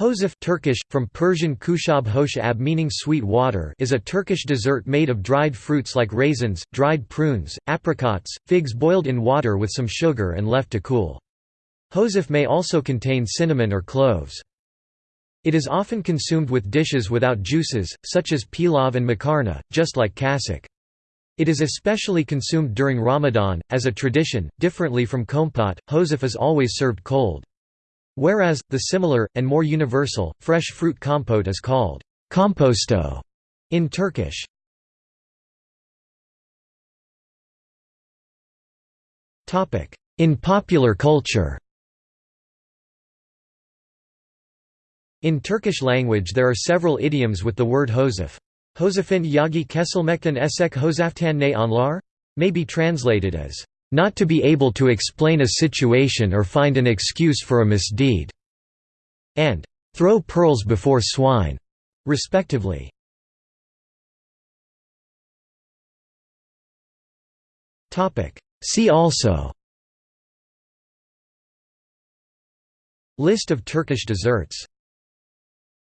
Hoşaf Turkish, from Persian kushab hosh ab meaning sweet water is a Turkish dessert made of dried fruits like raisins, dried prunes, apricots, figs boiled in water with some sugar and left to cool. Hoşaf may also contain cinnamon or cloves. It is often consumed with dishes without juices, such as pilav and makarna, just like cacık. It is especially consumed during Ramadan, as a tradition, differently from kompot, hoşaf is always served cold. Whereas, the similar, and more universal, fresh fruit compote is called komposto in Turkish. In popular culture In Turkish language there are several idioms with the word hoşaf. Hoşafın yagi kesilmekten esek hoşaftan ne anlar? may be translated as not to be able to explain a situation or find an excuse for a misdeed, and throw pearls before swine, respectively. See also List of Turkish desserts